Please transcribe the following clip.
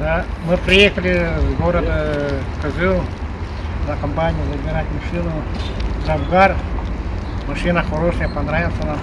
Да, мы приехали с города Козыл на компанию забирать машину. Завгар. Машина хорошая, понравился нам.